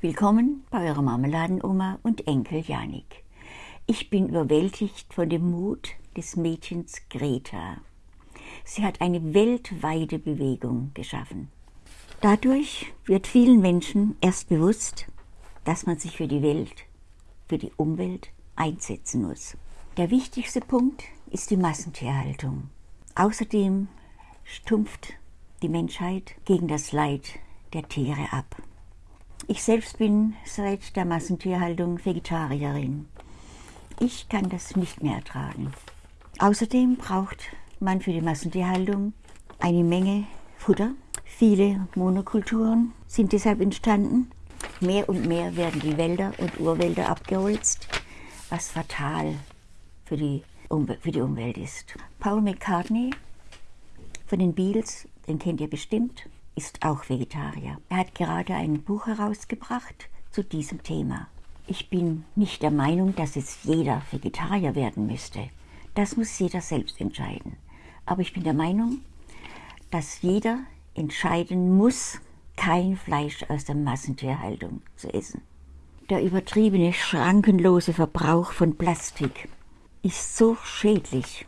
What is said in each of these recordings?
Willkommen bei eurer Marmeladenoma und Enkel Janik. Ich bin überwältigt von dem Mut des Mädchens Greta. Sie hat eine weltweite Bewegung geschaffen. Dadurch wird vielen Menschen erst bewusst, dass man sich für die Welt, für die Umwelt einsetzen muss. Der wichtigste Punkt ist die Massentierhaltung. Außerdem stumpft die Menschheit gegen das Leid der Tiere ab. Ich selbst bin seit der Massentierhaltung Vegetarierin. Ich kann das nicht mehr ertragen. Außerdem braucht man für die Massentierhaltung eine Menge Futter. Viele Monokulturen sind deshalb entstanden. Mehr und mehr werden die Wälder und Urwälder abgeholzt, was fatal für die, Umwelt, für die Umwelt ist. Paul McCartney von den Beatles, den kennt ihr bestimmt, ist auch Vegetarier. Er hat gerade ein Buch herausgebracht zu diesem Thema. Ich bin nicht der Meinung, dass jetzt jeder Vegetarier werden müsste. Das muss jeder selbst entscheiden. Aber ich bin der Meinung, dass jeder entscheiden muss, kein Fleisch aus der Massentierhaltung zu essen. Der übertriebene, schrankenlose Verbrauch von Plastik ist so schädlich.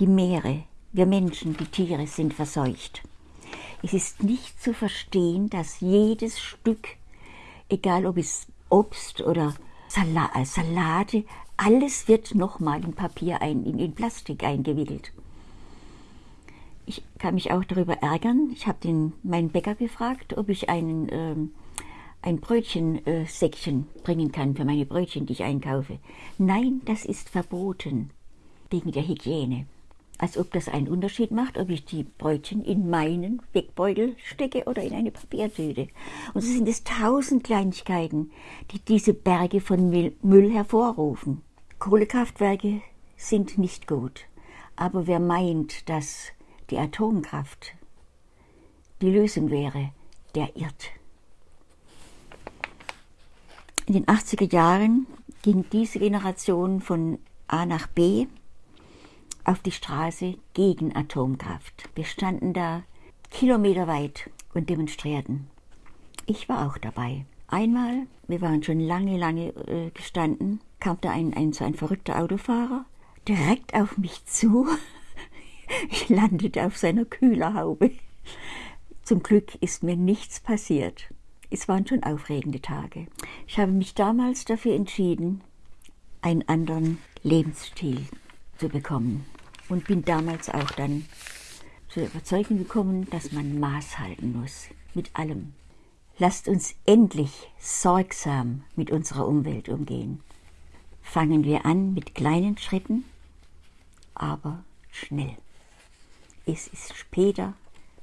Die Meere, wir Menschen, die Tiere sind verseucht. Es ist nicht zu verstehen, dass jedes Stück, egal ob es Obst oder äh, Salate, alles wird nochmal in Papier, ein, in, in Plastik eingewickelt. Ich kann mich auch darüber ärgern. Ich habe meinen Bäcker gefragt, ob ich einen, ähm, ein Brötchensäckchen äh, bringen kann für meine Brötchen, die ich einkaufe. Nein, das ist verboten wegen der Hygiene als ob das einen Unterschied macht, ob ich die Brötchen in meinen Wegbeutel stecke oder in eine Papiertüte. Und so sind es tausend Kleinigkeiten, die diese Berge von Müll hervorrufen. Kohlekraftwerke sind nicht gut, aber wer meint, dass die Atomkraft die Lösung wäre, der irrt. In den 80er Jahren ging diese Generation von A nach B auf die Straße gegen Atomkraft. Wir standen da kilometerweit und demonstrierten. Ich war auch dabei. Einmal, wir waren schon lange, lange äh, gestanden, kam da ein, ein, so ein verrückter Autofahrer direkt auf mich zu. Ich landete auf seiner Kühlerhaube. Zum Glück ist mir nichts passiert. Es waren schon aufregende Tage. Ich habe mich damals dafür entschieden, einen anderen Lebensstil zu bekommen und bin damals auch dann zur Überzeugung gekommen, dass man Maß halten muss mit allem. Lasst uns endlich sorgsam mit unserer Umwelt umgehen. Fangen wir an mit kleinen Schritten, aber schnell. Es ist später,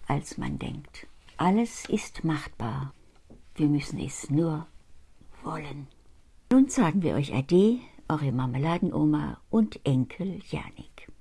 als man denkt. Alles ist machbar. Wir müssen es nur wollen. Nun sagen wir euch Ade, eure Marmeladenoma und Enkel Janik.